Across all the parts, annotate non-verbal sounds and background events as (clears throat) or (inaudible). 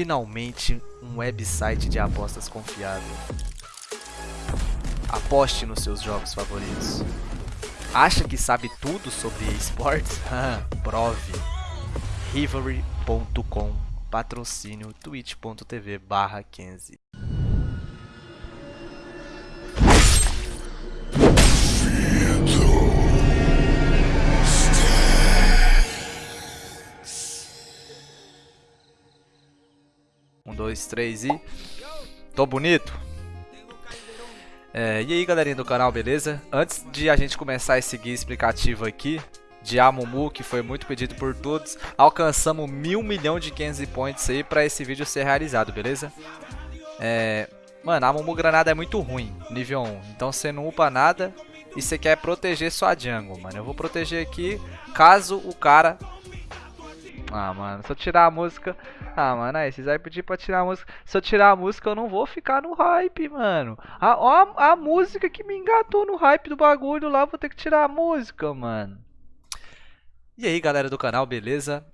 finalmente um website de apostas confiável. Aposte nos seus jogos favoritos. Acha que sabe tudo sobre esportes? (laughs) Prove. Rivalry.com Patrocínio twitch.tv barra 15 dois, três e... Tô bonito? É, e aí galerinha do canal, beleza? Antes de a gente começar esse guia explicativo aqui de Amumu, que foi muito pedido por todos, alcançamos mil milhão de 500 points aí pra esse vídeo ser realizado, beleza? É, mano, a Amumu Granada é muito ruim, nível 1, então você não upa nada e você quer proteger sua jungle, mano. Eu vou proteger aqui caso o cara ah, mano, se eu tirar a música... Ah, mano, aí, vocês vão pedir pra tirar a música. Se eu tirar a música, eu não vou ficar no hype, mano. A, a, a música que me engatou no hype do bagulho lá, vou ter que tirar a música, mano. E aí, galera do canal, beleza?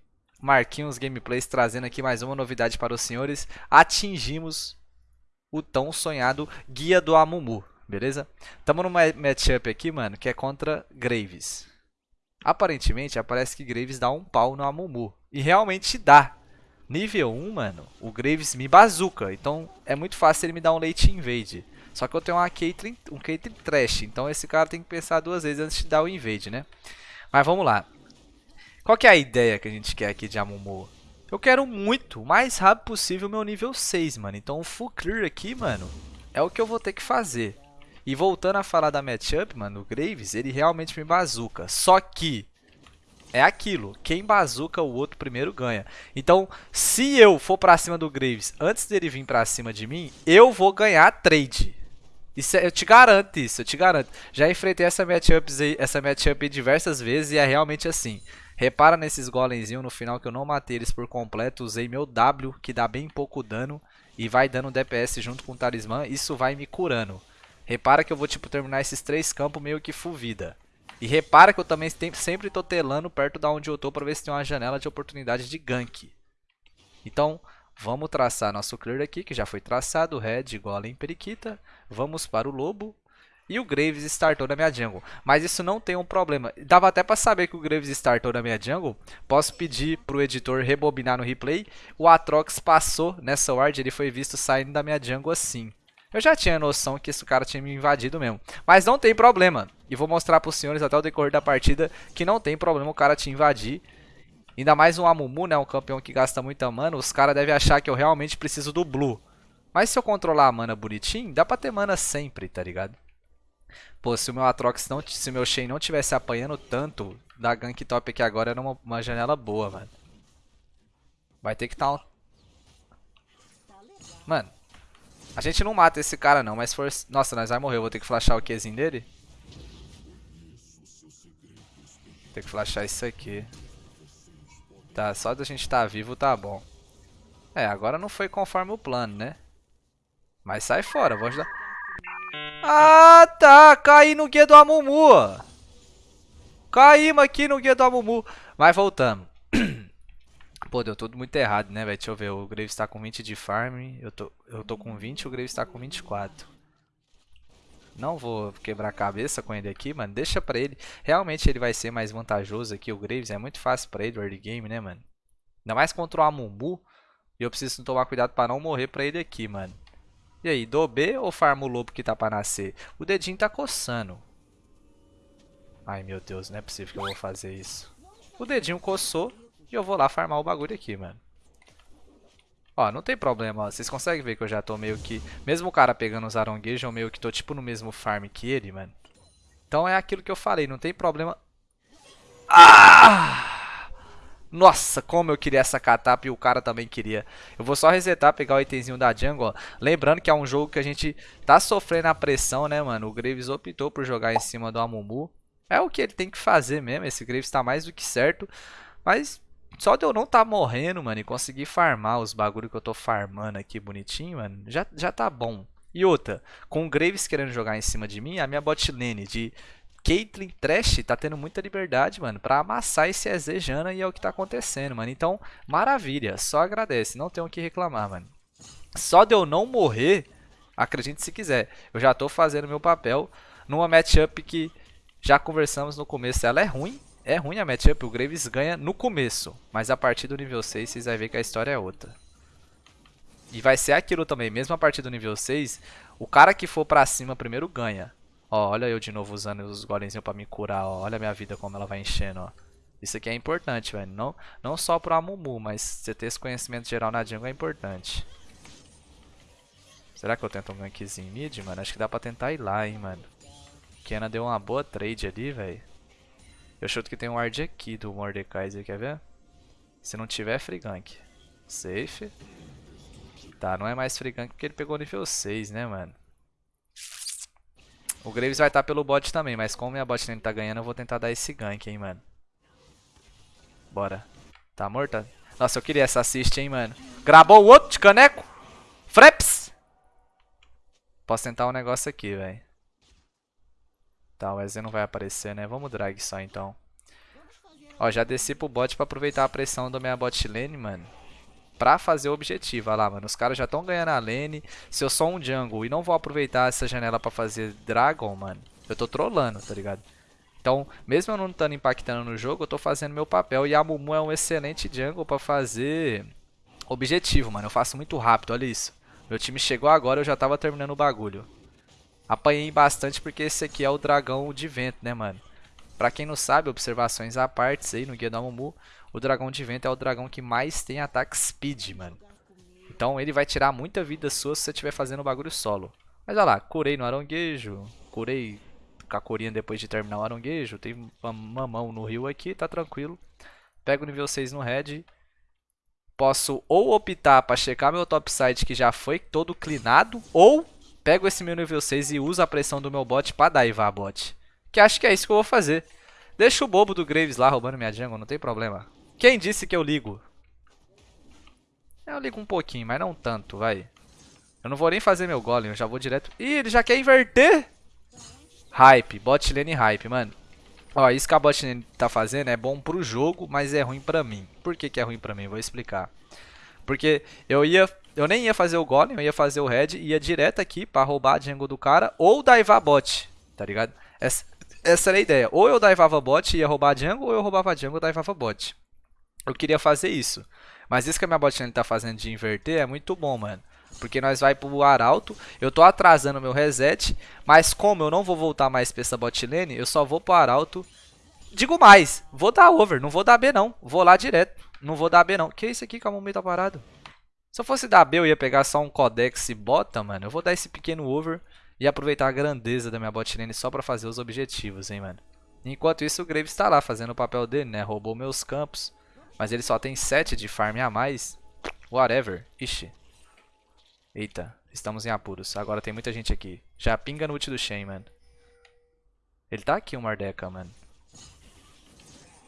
Marquinhos Gameplays trazendo aqui mais uma novidade para os senhores. Atingimos o tão sonhado Guia do Amumu, beleza? Tamo numa matchup aqui, mano, que é contra Graves. Aparentemente, aparece que Graves dá um pau no Amumu. E realmente dá. Nível 1, mano, o Graves me bazuca. Então é muito fácil ele me dar um late invade. Só que eu tenho uma Caitlyn, um Caitlyn trash. Então esse cara tem que pensar duas vezes antes de dar o invade, né? Mas vamos lá. Qual que é a ideia que a gente quer aqui de Amumu? Eu quero muito, o mais rápido possível, meu nível 6, mano. Então o full clear aqui, mano, é o que eu vou ter que fazer. E voltando a falar da matchup, mano, o Graves, ele realmente me bazuca. Só que é aquilo, quem bazuca o outro primeiro ganha. Então, se eu for pra cima do Graves antes dele vir pra cima de mim, eu vou ganhar trade. Isso, é, eu te garanto isso, eu te garanto. Já enfrentei essa matchup essa matchup diversas vezes e é realmente assim. Repara nesses golemzinhos no final que eu não matei eles por completo. Usei meu W, que dá bem pouco dano. E vai dando DPS junto com o talismã. Isso vai me curando. Repara que eu vou tipo terminar esses três campos meio que full vida. E repara que eu também sempre tô telando perto da onde eu tô para ver se tem uma janela de oportunidade de gank. Então, vamos traçar nosso clear aqui, que já foi traçado, red a periquita. Vamos para o lobo. E o Graves startou na minha jungle. Mas isso não tem um problema. Dava até para saber que o Graves startou na minha jungle. Posso pedir para o editor rebobinar no replay. O Atrox passou nessa ward, ele foi visto saindo da minha jungle assim. Eu já tinha noção que esse cara tinha me invadido mesmo. Mas não tem problema. E vou mostrar para os senhores até o decorrer da partida que não tem problema o cara te invadir. Ainda mais um Amumu, né? Um campeão que gasta muita mana. Os caras devem achar que eu realmente preciso do Blue. Mas se eu controlar a mana bonitinho, dá pra ter mana sempre, tá ligado? Pô, se o meu Atrox não... Se o meu Shen não tivesse apanhando tanto da gank top aqui agora, era uma, uma janela boa, mano. Vai ter que estar tá um... Mano, a gente não mata esse cara não, mas for... Nossa, nós vai morrer. Eu vou ter que flashar o Qzinho dele. Tem que flashar isso aqui. Tá, só da gente estar tá vivo tá bom. É, agora não foi conforme o plano, né? Mas sai fora, vou ajudar. Ah, tá. Caí no guia do Amumu. Caímos aqui no guia do Amumu. Mas voltamos. Pô, deu tudo muito errado, né, velho? Deixa eu ver. O Graves tá com 20 de farm. Eu tô, eu tô com 20 o Graves tá com 24. Não vou quebrar a cabeça com ele aqui, mano. Deixa pra ele. Realmente ele vai ser mais vantajoso aqui, o Graves. É muito fácil pra ele o early game, né, mano? Ainda mais contra o Amumu. E eu preciso tomar cuidado pra não morrer pra ele aqui, mano. E aí, do B ou farmo o lobo que tá pra nascer? O dedinho tá coçando. Ai, meu Deus, não é possível que eu vou fazer isso. O dedinho coçou. E eu vou lá farmar o bagulho aqui, mano. Ó, não tem problema. Vocês conseguem ver que eu já tô meio que... Mesmo o cara pegando os aronguejos, eu meio que tô tipo no mesmo farm que ele, mano. Então é aquilo que eu falei, não tem problema... Ah! Nossa, como eu queria essa catap e o cara também queria. Eu vou só resetar, pegar o itemzinho da jungle, ó. Lembrando que é um jogo que a gente tá sofrendo a pressão, né, mano? O Graves optou por jogar em cima do Amumu. É o que ele tem que fazer mesmo, esse Graves tá mais do que certo. Mas só de eu não tá morrendo, mano, e conseguir farmar os bagulho que eu tô farmando aqui bonitinho, mano, já, já tá bom. E outra, com o Graves querendo jogar em cima de mim, a minha bot lane de Caitlyn Trash tá tendo muita liberdade, mano, pra amassar esse EZ Jana e é o que tá acontecendo, mano. Então, maravilha, só agradece, não tenho o que reclamar, mano. Só de eu não morrer, acredite se quiser, eu já tô fazendo meu papel numa matchup que já conversamos no começo, ela é ruim, é ruim a matchup, o Graves ganha no começo, mas a partir do nível 6 vocês vão ver que a história é outra. E vai ser aquilo também, mesmo a partir do nível 6, o cara que for pra cima primeiro ganha. Ó, olha eu de novo usando os golemzinhos pra me curar, ó. Olha a minha vida como ela vai enchendo, ó. Isso aqui é importante, velho. Não, não só pro Amumu, mas você ter esse conhecimento geral na jungle é importante. Será que eu tento um gankzinho mid, mano? Acho que dá pra tentar ir lá, hein, mano. Kena deu uma boa trade ali, velho. Eu chuto que tem um ward aqui do Mordekaiser, quer ver? Se não tiver, free gank. Safe. Tá, não é mais free gank porque ele pegou nível 6, né, mano? O Graves vai estar tá pelo bot também, mas como minha bot lane tá ganhando, eu vou tentar dar esse gank, hein, mano. Bora. Tá morta? Nossa, eu queria essa assist, hein, mano. Grabou o outro de caneco. Freps. Posso tentar um negócio aqui, velho. Tá, o EZ não vai aparecer, né? Vamos drag só, então. Ó, já desci pro bot pra aproveitar a pressão da minha bot lane, mano pra fazer o objetivo. Olha lá, mano, os caras já estão ganhando a lane. Se eu sou um jungle e não vou aproveitar essa janela pra fazer dragon, mano, eu tô trollando, tá ligado? Então, mesmo eu não estando impactando no jogo, eu tô fazendo meu papel. E a Mumu é um excelente jungle pra fazer objetivo, mano. Eu faço muito rápido, olha isso. Meu time chegou agora, eu já tava terminando o bagulho. Apanhei bastante porque esse aqui é o dragão de vento, né, mano? Pra quem não sabe, observações à parte aí no guia da Mumu, o dragão de vento é o dragão que mais tem ataque speed, mano. Então ele vai tirar muita vida sua se você estiver fazendo o bagulho solo. Mas olha lá, curei no aronguejo, curei com a corinha depois de terminar o aronguejo, tem mamão no rio aqui, tá tranquilo. Pego o nível 6 no red. Posso ou optar para checar meu topside que já foi todo clinado, ou pego esse meu nível 6 e uso a pressão do meu bot para daivar bot. Que acho que é isso que eu vou fazer. Deixa o bobo do Graves lá roubando minha jungle, não tem problema. Quem disse que eu ligo? Eu ligo um pouquinho, mas não tanto, vai. Eu não vou nem fazer meu golem, eu já vou direto... Ih, ele já quer inverter? Hype, bot lane hype, mano. Ó, isso que a bot lane tá fazendo é bom pro jogo, mas é ruim pra mim. Por que que é ruim pra mim? Vou explicar. Porque eu ia... Eu nem ia fazer o golem, eu ia fazer o red, ia direto aqui pra roubar a jungle do cara, ou daivar bot, tá ligado? Essa, essa era a ideia. Ou eu daivava bot e ia roubar a jungle, ou eu roubava a jungle e daivava bot eu queria fazer isso. Mas isso que a minha botlane tá fazendo de inverter é muito bom, mano. Porque nós vai pro Arauto, eu tô atrasando meu reset, mas como eu não vou voltar mais pra essa botlane, eu só vou pro Arauto. Digo mais, vou dar over, não vou dar B não, vou lá direto, não vou dar B não. Que isso aqui que a Mumei tá parado? Se eu fosse dar B eu ia pegar só um Codex e bota, mano, eu vou dar esse pequeno over e aproveitar a grandeza da minha botlane só pra fazer os objetivos, hein, mano. Enquanto isso o Graves tá lá fazendo o papel dele, né, roubou meus campos. Mas ele só tem 7 de farm a mais. Whatever. Ixi. Eita, estamos em apuros. Agora tem muita gente aqui. Já pinga no ult do Shen, mano. Ele tá aqui, o Mardeca, mano.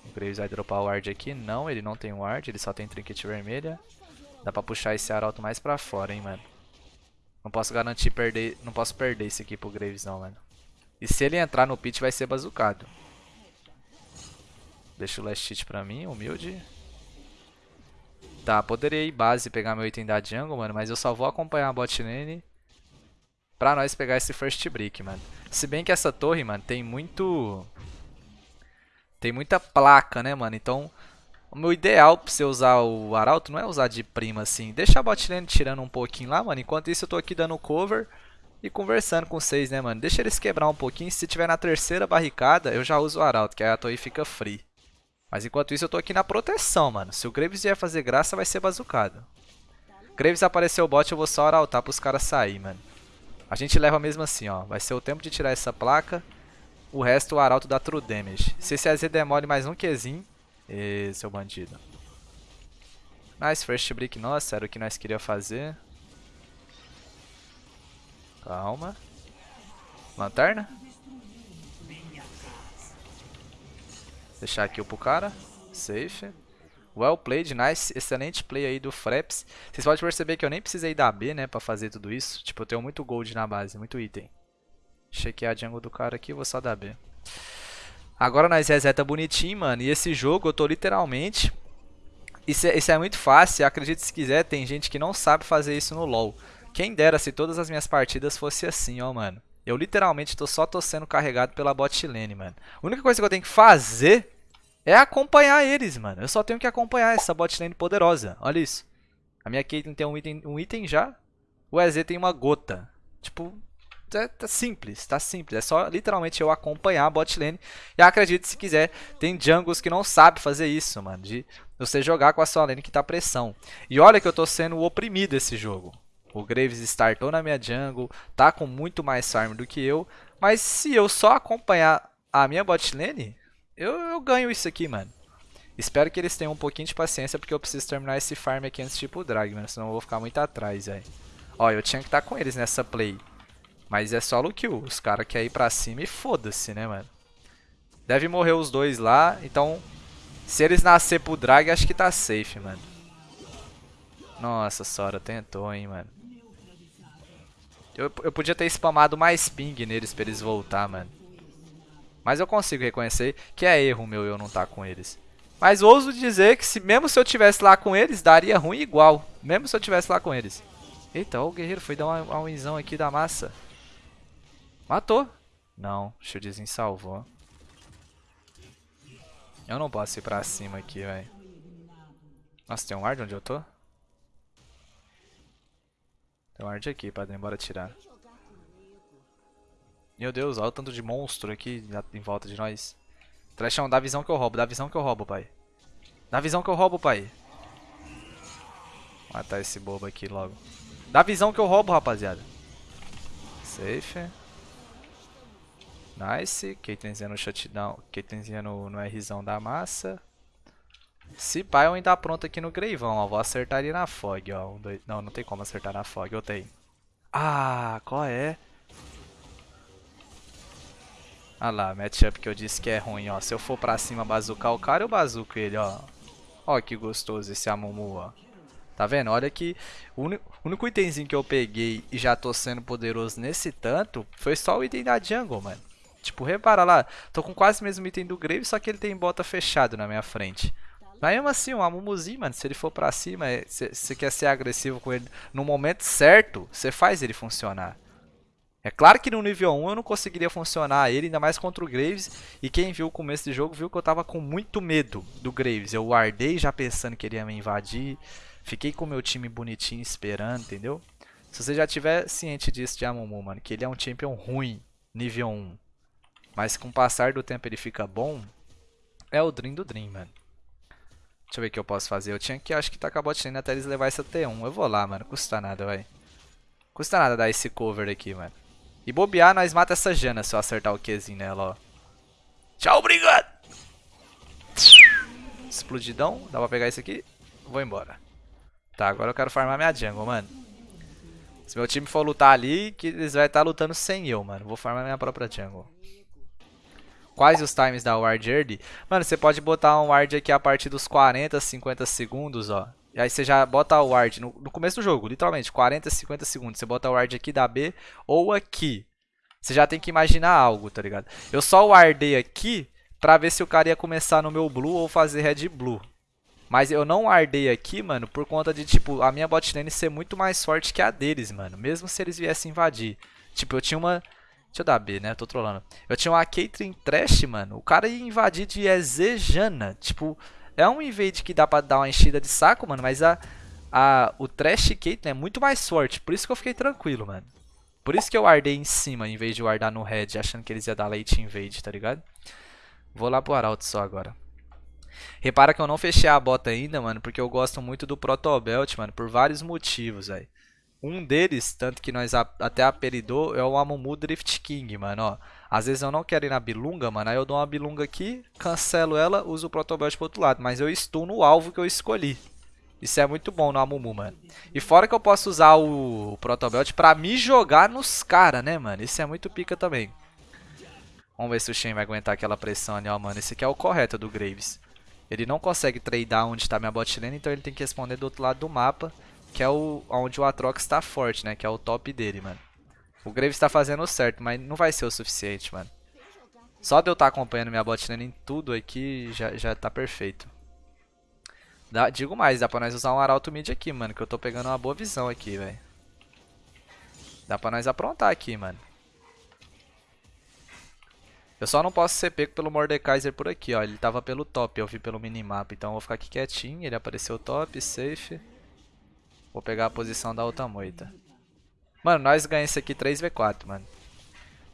O Graves vai dropar o ward aqui. Não, ele não tem ward. Ele só tem trinket vermelha. Dá pra puxar esse arauto mais pra fora, hein, mano. Não posso garantir perder... Não posso perder esse aqui pro Graves, não, mano. E se ele entrar no pit, vai ser bazucado. Deixa o last hit pra mim, humilde. Tá, poderia ir base e pegar meu item da jungle, mano, mas eu só vou acompanhar a bot lane pra nós pegar esse first brick, mano. Se bem que essa torre, mano, tem muito... Tem muita placa, né, mano? Então, o meu ideal pra você usar o arauto não é usar de prima, assim. Deixa a bot lane tirando um pouquinho lá, mano. Enquanto isso eu tô aqui dando cover e conversando com vocês, né, mano? Deixa eles quebrar um pouquinho. Se tiver na terceira barricada, eu já uso o arauto, que aí a torre fica free. Mas enquanto isso eu tô aqui na proteção, mano. Se o Graves vier fazer graça, vai ser bazucado. Graves apareceu o bot, eu vou só arautar pros caras sair, mano. A gente leva mesmo assim, ó. Vai ser o tempo de tirar essa placa. O resto o arauto dá true damage. Se esse AZ demore mais um Qzinho... Ê, seu bandido. Nice, first brick nossa, era o que nós queríamos fazer. Calma. Lanterna? Deixar aqui pro cara. Safe. Well played, nice, excelente play aí do Fraps. Vocês podem perceber que eu nem precisei dar B, né, pra fazer tudo isso. Tipo, eu tenho muito gold na base, muito item. Chequear a jungle do cara aqui, vou só dar B. Agora nós reseta bonitinho, mano. E esse jogo eu tô literalmente... Isso é, isso é muito fácil, acredite se quiser, tem gente que não sabe fazer isso no LoL. Quem dera se todas as minhas partidas fosse assim, ó, mano. Eu literalmente tô só tô sendo carregado pela bot lane, mano. A única coisa que eu tenho que fazer é acompanhar eles, mano. Eu só tenho que acompanhar essa bot lane poderosa. Olha isso. A minha Caitlyn tem um item, um item já. O EZ tem uma gota. Tipo, tá, tá, simples, tá simples. É só literalmente eu acompanhar a bot lane. E acredite se quiser, tem jungles que não sabe fazer isso, mano. De você jogar com a sua lane que tá pressão. E olha que eu tô sendo oprimido esse jogo. O Graves startou na minha jungle, tá com muito mais farm do que eu. Mas se eu só acompanhar a minha bot lane, eu, eu ganho isso aqui, mano. Espero que eles tenham um pouquinho de paciência, porque eu preciso terminar esse farm aqui antes de ir pro drag, mano. Senão eu vou ficar muito atrás, velho. Ó, eu tinha que estar tá com eles nessa play. Mas é solo kill. Os caras querem ir pra cima e foda-se, né, mano? Deve morrer os dois lá, então... Se eles nascer pro drag, acho que tá safe, mano. Nossa, Sora tentou, hein, mano. Eu, eu podia ter spamado mais ping neles pra eles voltar, mano. Mas eu consigo reconhecer que é erro meu eu não estar tá com eles. Mas ouso dizer que se mesmo se eu tivesse lá com eles, daria ruim igual. Mesmo se eu tivesse lá com eles. Eita, ó, o guerreiro foi dar uma winzão aqui da massa. Matou. Não, o shieldzinho salvou. Eu não posso ir pra cima aqui, velho. Nossa, tem um ward onde eu tô? Tem um ward aqui, padrinho, bora tirar. Meu Deus, olha o tanto de monstro aqui em volta de nós. Trashão, dá a visão que eu roubo, dá a visão que eu roubo, pai. Dá a visão que eu roubo, pai. Matar esse bobo aqui logo. Dá a visão que eu roubo, rapaziada. Safe. Nice. Caitlinzinha no shutdown. Caitlinzinha no, no Rzão da massa. Se pai, eu ainda pronto aqui no Greivão, ó. Vou acertar ali na Fog, ó. Um, dois... Não, não tem como acertar na Fog, eu tenho. Ah, qual é? Ah lá, matchup que eu disse que é ruim, ó. Se eu for pra cima bazucar o cara, eu bazuco ele, ó. Ó que gostoso esse Amumu, ó. Tá vendo? Olha que o único itemzinho que eu peguei e já tô sendo poderoso nesse tanto foi só o item da jungle, mano. Tipo, repara lá, tô com quase o mesmo item do Grave, só que ele tem bota fechado na minha frente. Mas mesmo assim, um Amumuzinho, mano, se ele for pra cima, você quer ser agressivo com ele no momento certo, você faz ele funcionar. É claro que no nível 1 eu não conseguiria funcionar ele, ainda mais contra o Graves. E quem viu o começo do jogo viu que eu tava com muito medo do Graves. Eu guardei já pensando que ele ia me invadir. Fiquei com o meu time bonitinho esperando, entendeu? Se você já tiver ciente disso de Amumu, mano, que ele é um champion ruim, nível 1. Mas com o passar do tempo ele fica bom, é o Dream do Dream, mano. Deixa eu ver o que eu posso fazer. Eu tinha que, acho que, tacar a botlane até eles levar essa T1. Eu vou lá, mano. Custa nada, vai. Custa nada dar esse cover aqui, mano. E bobear, nós mata essa Jana se eu acertar o Qzinho nela, ó. Tchau, obrigado! Explodidão. Dá pra pegar isso aqui. Vou embora. Tá, agora eu quero farmar minha jungle, mano. Se meu time for lutar ali, que eles vão estar lutando sem eu, mano. Vou farmar minha própria jungle. Quais os times da ward early? Mano, você pode botar um ward aqui a partir dos 40, 50 segundos, ó. E aí você já bota o ward no, no, começo do jogo, literalmente, 40, 50 segundos. Você bota o ward aqui da B ou aqui. Você já tem que imaginar algo, tá ligado? Eu só wardei aqui pra ver se o cara ia começar no meu blue ou fazer red blue. Mas eu não wardei aqui, mano, por conta de, tipo, a minha bot lane ser muito mais forte que a deles, mano. Mesmo se eles viessem invadir. Tipo, eu tinha uma... Deixa eu dar B, né? tô trolando. Eu tinha uma Caitlyn Trash, mano. O cara ia invadir de Ezejana. Tipo, é um invade que dá pra dar uma enchida de saco, mano, mas a, a, o Trash Caitlyn é muito mais forte. Por isso que eu fiquei tranquilo, mano. Por isso que eu guardei em cima, em vez de guardar no red, achando que eles iam dar late invade, tá ligado? Vou lá pro Arauto só agora. Repara que eu não fechei a bota ainda, mano, porque eu gosto muito do Protobelt, mano, por vários motivos, velho. Um deles, tanto que nós até apelidou, é o Amumu Drift King, mano, ó. Às vezes eu não quero ir na bilunga, mano. Aí eu dou uma bilunga aqui, cancelo ela, uso o protobelt pro outro lado. Mas eu estou no alvo que eu escolhi. Isso é muito bom no Amumu, mano. E fora que eu posso usar o, protobelt pra me jogar nos caras, né, mano. Isso é muito pica também. Vamos ver se o Shen vai aguentar aquela pressão ali, ó, mano. Esse aqui é o correto do Graves. Ele não consegue tradear onde está minha bot lane, então ele tem que responder do outro lado do mapa. Que é o, onde o Atrox está forte, né? Que é o top dele, mano. O Graves está fazendo certo, mas não vai ser o suficiente, mano. Só de eu estar tá acompanhando minha bot em tudo aqui, já, já tá perfeito. Dá, digo mais, dá pra nós usar um arauto mid aqui, mano, que eu tô pegando uma boa visão aqui, velho. Dá pra nós aprontar aqui, mano. Eu só não posso ser pego pelo Mordekaiser por aqui, ó. Ele tava pelo top, eu vi pelo minimapa. Então eu vou ficar aqui quietinho, ele apareceu top, safe. Vou pegar a posição da outra moita. Mano, nós ganhamos isso aqui 3v4, mano.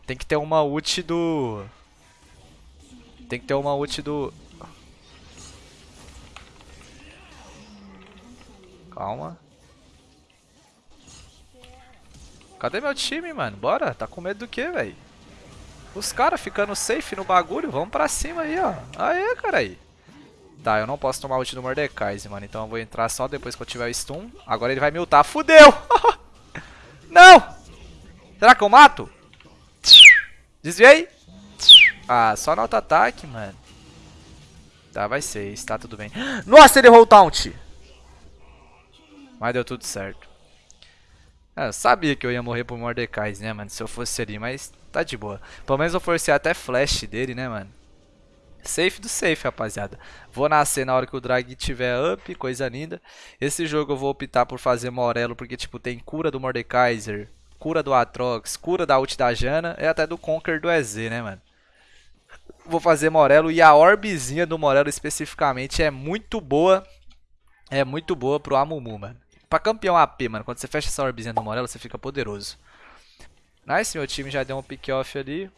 Tem que ter uma ult do... Tem que ter uma ult do... Calma. Cadê meu time, mano? Bora. Tá com medo do que, velho? Os caras ficando safe no bagulho. Vamos pra cima aí, ó. Aê, cara aí. Tá, eu não posso tomar ult do Mordekaiser, mano. Então eu vou entrar só depois que eu tiver o stun. Agora ele vai me ultar. Fudeu! (laughs) não! Será que eu mato? Desviei. Ah, só no auto-ataque, mano. Tá, vai ser isso. Tá tudo bem. (gasps) Nossa, ele errou o taunt. Mas deu tudo certo. É, eu sabia que eu ia morrer por Mordecai, né, mano? Se eu fosse ali, mas tá de boa. Pelo menos eu forcei até flash dele, né, mano? Safe do safe, rapaziada. Vou nascer na hora que o drag tiver up, coisa linda. Esse jogo eu vou optar por fazer Morelo, porque, tipo, tem cura do Mordekaiser, cura do Atrox, cura da ult da Jana e até do Conquer do EZ, né, mano? Vou fazer Morelo e a orbezinha do Morelo especificamente é muito boa. É muito boa pro Amumu, mano. Pra campeão AP, mano, quando você fecha essa orbezinha do Morelo, você fica poderoso. Nice, meu time já deu um pick-off ali.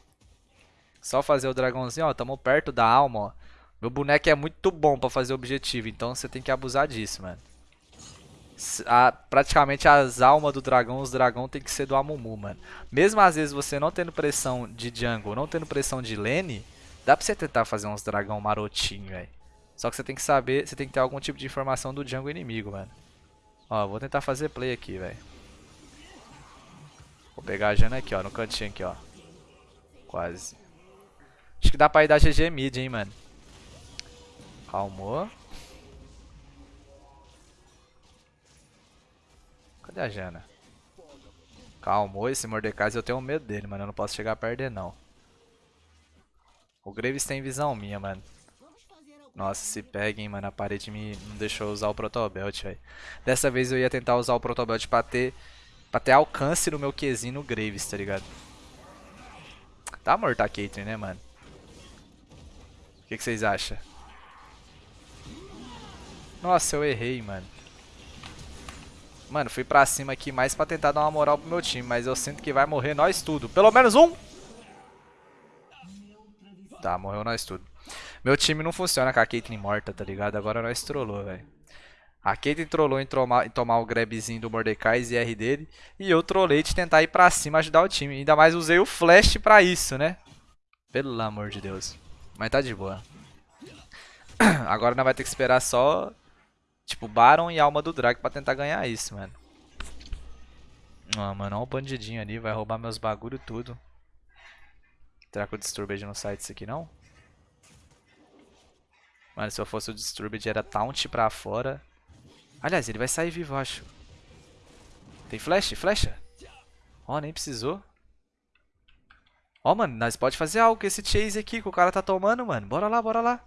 Só fazer o dragãozinho, ó, tamo perto da alma, ó. Meu boneco é muito bom pra fazer objetivo, então você tem que abusar disso, mano. A, praticamente as almas do dragão, os dragão tem que ser do Amumu, mano. Mesmo às vezes você não tendo pressão de jungle, não tendo pressão de lane, dá pra você tentar fazer uns dragão marotinho, velho. Só que você tem que saber, você tem que ter algum tipo de informação do jungle inimigo, mano. Ó, vou tentar fazer play aqui, velho. Vou pegar a Jana aqui, ó, no cantinho aqui, ó. Quase. Acho que dá pra ir dar GG mid, hein, mano. Calmou. Cadê a Jana? Calmou, esse Mordecai eu tenho medo dele, mano. Eu não posso chegar perto dele, não. O Graves tem visão minha, mano. Nossa, se pega, hein, mano. A parede me não deixou usar o Protobelt, velho. Dessa vez eu ia tentar usar o Protobelt pra ter, pra ter alcance no meu Qzinho no Graves, tá ligado? Tá morta a Caitlyn, né, mano? O que, que vocês acham? Nossa, eu errei, mano. Mano, fui pra cima aqui mais pra tentar dar uma moral pro meu time, mas eu sinto que vai morrer nós tudo. Pelo menos um! Tá, morreu nós tudo. Meu time não funciona com a Caitlyn morta, tá ligado? Agora nós trollou, velho. A Caitlyn trollou em, em tomar o grabzinho do Mordecai e R dele. E eu trollei de tentar ir pra cima ajudar o time. Ainda mais usei o flash pra isso, né? Pelo amor de Deus. Mas tá de boa. (clears throat) Agora nós vai ter que esperar só... Tipo, Baron e Alma do Drag pra tentar ganhar isso, mano. Ah, mano, olha o bandidinho ali. Vai roubar meus bagulho tudo. Será que o Disturbed não sai disso aqui, não? Mano, se eu fosse o Disturbed era taunt pra fora. Aliás, ele vai sair vivo, acho. Tem flash? Flecha? Ó, oh, nem precisou. Ó, mano, nós pode fazer algo com esse chase aqui que o cara tá tomando, mano. Bora lá, bora lá.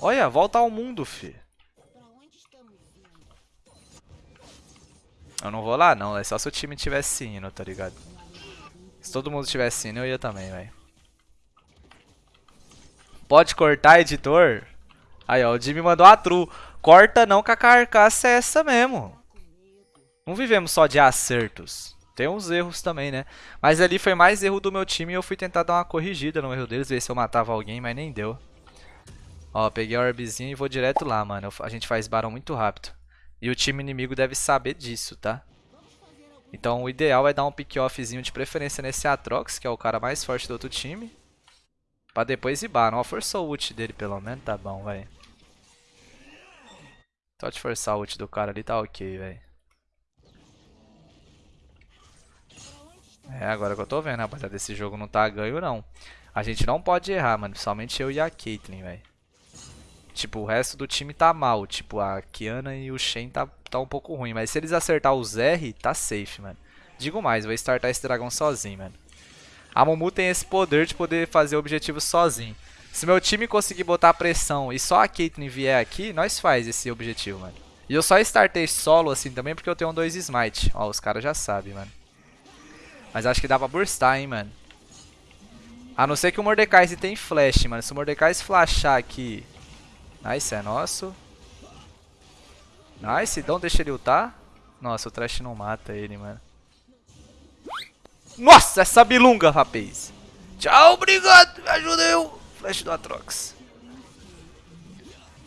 Olha, volta ao mundo, fi. Eu não vou lá, não. É só se o time tivesse indo, tá ligado? Se todo mundo tivesse indo, eu ia também, velho. Pode cortar, editor? Aí, ó, o Jimmy mandou a true. Corta não que a carcaça é essa mesmo. Não vivemos só de acertos. Tem uns erros também, né? Mas ali foi mais erro do meu time e eu fui tentar dar uma corrigida no erro deles, ver se eu matava alguém, mas nem deu. Ó, peguei a orbzinha e vou direto lá, mano. A gente faz barão muito rápido. E o time inimigo deve saber disso, tá? Então o ideal é dar um pick-offzinho de preferência nesse Atrox, que é o cara mais forte do outro time. Pra depois ir bar. Não, forçou o ult dele pelo menos, tá bom, velho. Só de forçar o ult do cara ali tá ok, velho. É, agora que eu tô vendo, rapaziada, esse jogo não tá ganho, não. A gente não pode errar, mano. Principalmente eu e a Caitlyn, velho. Tipo, o resto do time tá mal. Tipo, a Kiana e o Shen tá, tá um pouco ruim. Mas se eles acertar os R, tá safe, mano. Digo mais, vou startar esse dragão sozinho, mano. A Mumu tem esse poder de poder fazer objetivo sozinho. Se meu time conseguir botar pressão e só a Caitlyn vier aqui, nós faz esse objetivo, mano. E eu só startei solo assim também porque eu tenho dois smite. Ó, os caras já sabem, mano. Mas acho que dá pra burstar, hein, mano. A não ser que o Mordecai tem flash, mano. Se o Mordecai flashar aqui... Nice, é nosso. Nice, então deixa ele ultar. Nossa, o Trash não mata ele, mano. Nossa, essa bilunga, rapaz. Tchau, obrigado. Me ajuda eu. Flash do Atrox.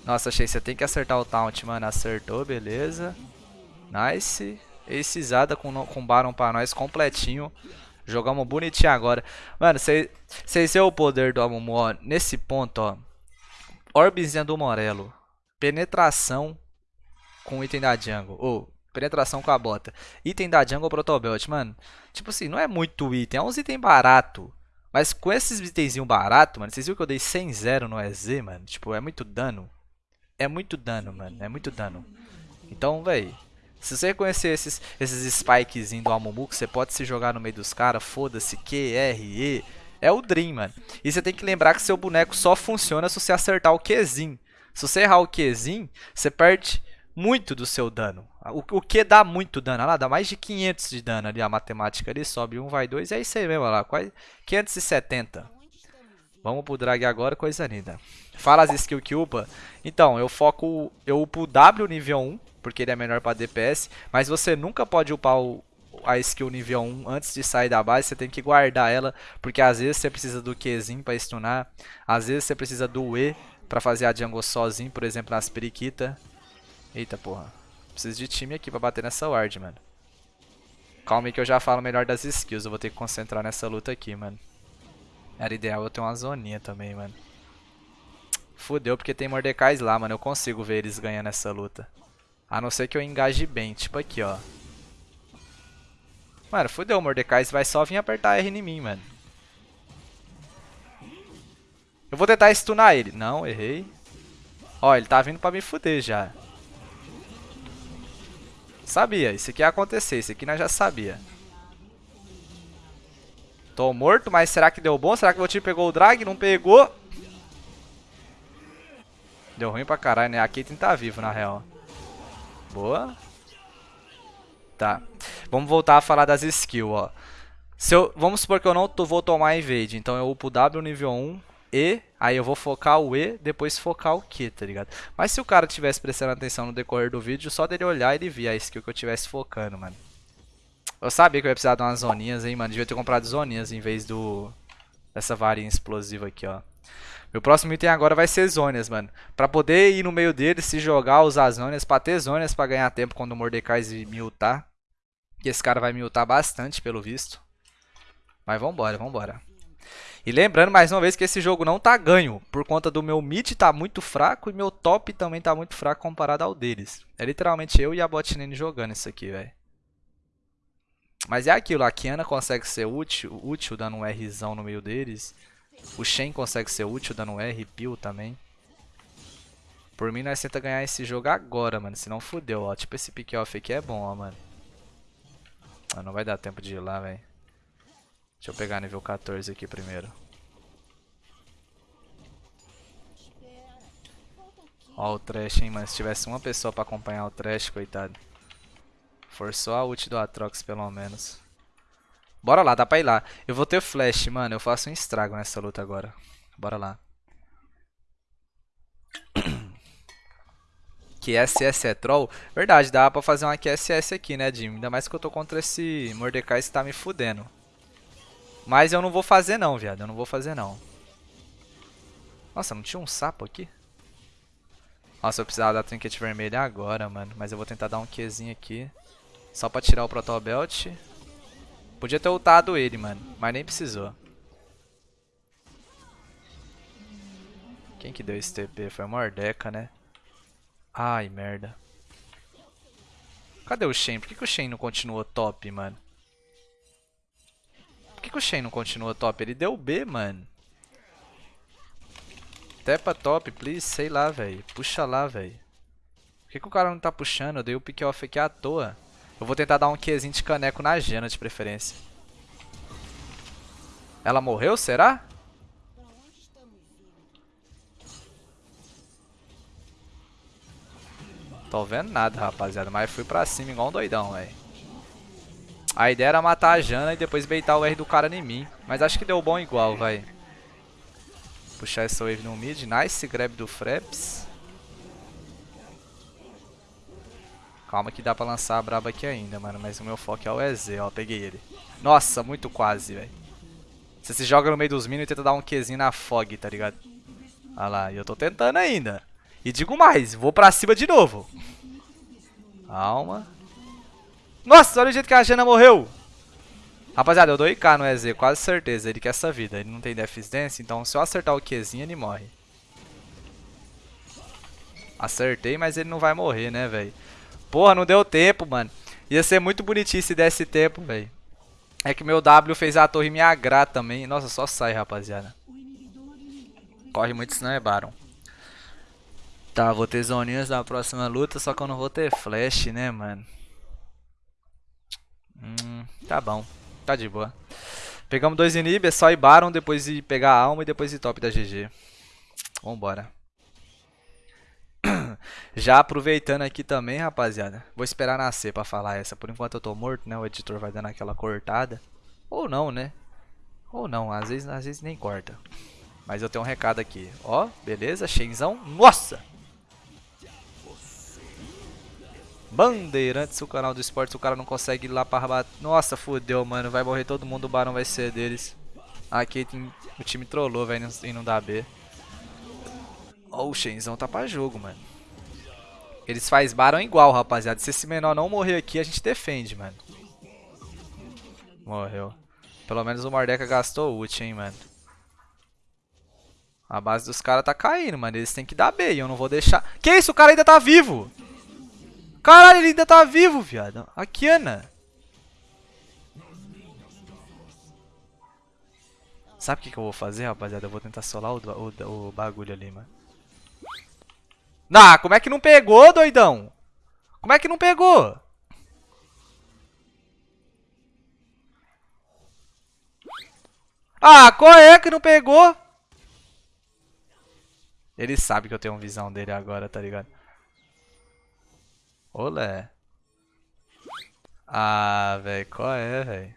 Nossa, achei você tem que acertar o taunt, mano. Acertou, beleza. Nice. Acezada com, com Baron pra nós completinho. Jogamos bonitinho agora. Mano, vocês veem o poder do Amumu, ó. Nesse ponto, ó. Orbezinha do Morelo. Penetração com item da jungle. Ou, penetração com a bota. Item da jungle protobelt, mano. Tipo assim, não é muito item. É uns itens barato. Mas com esses itenzinhos barato, mano. Vocês viram que eu dei 100-0 no EZ, mano? Tipo, é muito dano. É muito dano, mano. É muito dano. Então, velho. Se você reconhecer esses, esses spikezinhos do Amumu, que você pode se jogar no meio dos caras, foda-se, Q, R, E, é o Dream, mano. E você tem que lembrar que seu boneco só funciona se você acertar o Qzinho. Se você errar o Qzinho, você perde muito do seu dano. O, o Q dá muito dano, olha lá, dá mais de 500 de dano ali, a matemática ali, sobe 1, vai 2, é isso aí mesmo, olha lá, quase 570. Vamos pro drag agora, coisa linda. Fala as skills que upa. Então, eu foco, eu upo W nível 1, porque ele é melhor para DPS, mas você nunca pode upar o, a skill nível 1 antes de sair da base, você tem que guardar ela, porque às vezes você precisa do Qzinho para stunar, às vezes você precisa do E para fazer a jungle sozinho, por exemplo, nas periquita. Eita porra, preciso de time aqui para bater nessa ward, mano. Calma aí que eu já falo melhor das skills, eu vou ter que concentrar nessa luta aqui, mano. Era ideal eu ter uma zoninha também, mano. Fudeu porque tem Mordecais lá, mano, eu consigo ver eles ganhando essa luta. A não ser que eu engaje bem, tipo aqui, ó. Mano, fudeu, o Mordecai vai só vir apertar R em mim, mano. Eu vou tentar stunar ele. Não, errei. Ó, ele tá vindo pra me fuder já. Sabia, isso aqui ia acontecer, isso aqui nós já sabia. Tô morto, mas será que deu bom? Será que o meu time pegou o drag? Não pegou. Deu ruim pra caralho, né? A Caitlyn tá vivo, na real. Boa. Tá. Vamos voltar a falar das skills, ó. Se eu, vamos supor que eu não vou tomar invade. Então eu upo W nível 1, E, aí eu vou focar o E, depois focar o Q, tá ligado? Mas se o cara tivesse prestando atenção no decorrer do vídeo, só dele olhar ele via a skill que eu tivesse focando, mano. Eu sabia que eu ia precisar de umas zoninhas, hein, mano. Devia ter comprado zoninhas em vez do... Dessa varinha explosiva aqui, ó. Meu próximo item agora vai ser Zônias, mano. Pra poder ir no meio deles, se jogar, usar Zônias, pra ter Zônias pra ganhar tempo quando o Mordecai me ultar. Que esse cara vai me ultar bastante, pelo visto. Mas vambora, vambora. E lembrando mais uma vez que esse jogo não tá ganho, por conta do meu mid tá muito fraco e meu top também tá muito fraco comparado ao deles. É literalmente eu e a botnane jogando isso aqui, velho. Mas é aquilo, a Kiana consegue ser útil, útil dando um Rzão no meio deles. O Shen consegue ser útil dando R, Peel também. Por mim, nós tenta ganhar esse jogo agora, mano. Senão fudeu, ó. Tipo esse pick-off aqui é bom, ó, mano. Ah, não vai dar tempo de ir lá, velho. Deixa eu pegar nível 14 aqui primeiro. Ó o Trash, hein, mano. Se tivesse uma pessoa pra acompanhar o Trash, coitado. Forçou a ult do Atrox, pelo menos. Bora lá, dá pra ir lá. Eu vou ter flash, mano. Eu faço um estrago nessa luta agora. Bora lá. (coughs) QSS é troll? Verdade, dá pra fazer uma QSS aqui, né, Jim? Ainda mais que eu tô contra esse Mordecai que tá me fudendo. Mas eu não vou fazer não, viado. Eu não vou fazer não. Nossa, não tinha um sapo aqui? Nossa, eu precisava da trinket vermelha agora, mano. Mas eu vou tentar dar um Qzinho aqui. Só pra tirar o Protobelt. Podia ter ultado ele, mano. Mas nem precisou. Quem que deu esse TP? Foi o Mordeca, né? Ai, merda. Cadê o Shen? Por que, que o Shen não continuou top, mano? Por que, que o Shen não continuou top? Ele deu B, mano. Tepa top, please. Sei lá, velho. Puxa lá, velho. Por que, que o cara não tá puxando? Eu dei o pick off aqui à toa. Eu vou tentar dar um Qzinho de caneco na Jana de preferência. Ela morreu, será? Tô vendo nada, rapaziada. Mas fui pra cima igual um doidão, velho. A ideia era matar a Jana e depois beitar o R do cara em mim. Mas acho que deu bom igual, vai. Puxar essa wave no mid. Nice grab do Fraps. Calma que dá pra lançar a braba aqui ainda, mano. Mas o meu foco é o EZ, ó. Peguei ele. Nossa, muito quase, velho. Você se joga no meio dos minions e tenta dar um Qzinho na fog, tá ligado? Olha lá, e eu tô tentando ainda. E digo mais, vou pra cima de novo. Calma. Nossa, olha o jeito que a Jana morreu. Rapaziada, eu dou IK no EZ, quase certeza. Ele quer essa vida. Ele não tem Dance, então se eu acertar o Qzinho, ele morre. Acertei, mas ele não vai morrer, né, velho? Porra, não deu tempo, mano. Ia ser muito bonitinho se desse tempo, velho. É que meu W fez a torre me agrar também. Nossa, só sai, rapaziada. Corre muito, senão é Baron. Tá, vou ter zoninhas na próxima luta, só que eu não vou ter flash, né, mano? Hum, tá bom. Tá de boa. Pegamos dois inib, é só ir Baron, depois ir pegar a alma e depois ir top da GG. Vambora. Já aproveitando aqui também, rapaziada. Vou esperar nascer pra falar essa. Por enquanto eu tô morto, né? O editor vai dando aquela cortada. Ou não, né? Ou não, às vezes, às vezes nem corta. Mas eu tenho um recado aqui. Ó, beleza, Shenzão. Nossa! Bandeirantes, o canal do esporte, o cara não consegue ir lá para bater. Nossa, fudeu, mano. Vai morrer todo mundo, o Barão vai ser deles. Aqui tem... o time trollou, velho, e não dá B. Ó, o Shenzão tá pra jogo, mano. Eles faz Barão igual, rapaziada. Se esse menor não morrer aqui, a gente defende, mano. Morreu. Pelo menos o Mordeca gastou ult, hein, mano. A base dos caras tá caindo, mano. Eles têm que dar B e eu não vou deixar... Que isso? O cara ainda tá vivo! Caralho, ele ainda tá vivo, viado. A Kiana. Sabe o que, que eu vou fazer, rapaziada? Eu vou tentar solar o, o, o bagulho ali, mano. Nah, como é que não pegou, doidão? Como é que não pegou? Ah, qual é que não pegou? Ele sabe que eu tenho visão dele agora, tá ligado? Olé. Ah, velho, qual é, velho?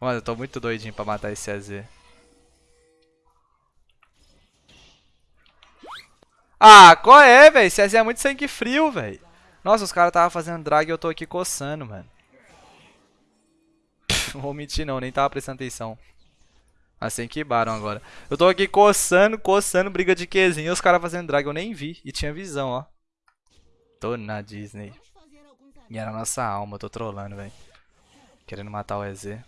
Mano, eu tô muito doidinho pra matar esse AZ. Ah, qual é, velho? AZ é muito sangue frio, velho. Nossa, os caras tava fazendo drag e eu tô aqui coçando, mano. (laughs) Não vou mentir não, nem tava prestando atenção. Assim que baram agora. Eu tô aqui coçando, coçando, briga de Qzinho. E os caras fazendo drag, eu nem vi. E tinha visão, ó. Tô na Disney. E era a nossa alma, tô trolando, velho. Querendo matar o EZ.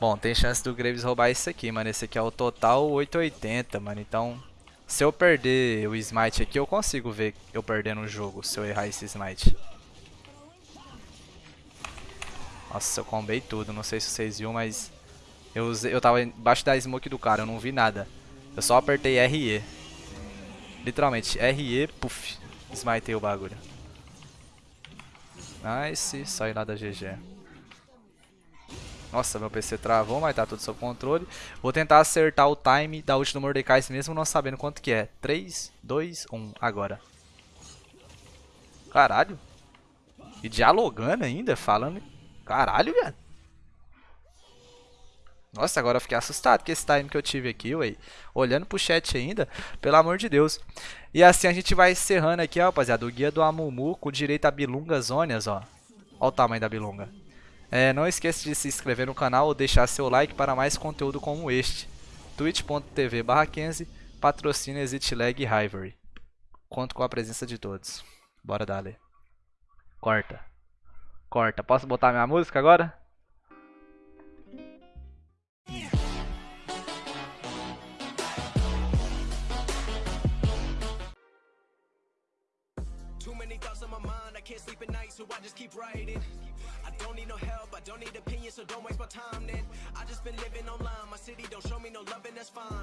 Bom, tem chance do Graves roubar esse aqui, mano. Esse aqui é o total 880, mano. Então, se eu perder o smite aqui, eu consigo ver eu perdendo o jogo, se eu errar esse smite. Nossa, eu combei tudo. Não sei se vocês viram, mas... Eu, usei, eu tava embaixo da smoke do cara, eu não vi nada. Eu só apertei RE. Literalmente, RE, puff. Smitei o bagulho. Nice, saí lá da GG. Nossa, meu PC travou, mas tá tudo sob controle. Vou tentar acertar o time da ult do Mordecai mesmo não sabendo quanto que é. 3, 2, 1, agora. Caralho. E dialogando ainda, falando... Caralho, velho. Nossa, agora eu fiquei assustado com esse time que eu tive aqui, ué. Olhando pro chat ainda, pelo amor de Deus. E assim a gente vai encerrando aqui, ó, rapaziada, o guia do Amumu com direito a bilungas zônias, ó. Ó o tamanho da bilunga. É, não esqueça de se inscrever no canal ou deixar seu like para mais conteúdo como este. twitch.tv barra 15, patrocina Exit Lag e Hivory. Conto com a presença de todos. Bora dali. Corta. Corta. Posso botar minha música agora? Too many thoughts on my mind, I can't sleep at night, so I just keep writing. Don't need no help, I don't need opinions, so don't waste my time then. I just been living online, my city don't show me no loving, that's fine.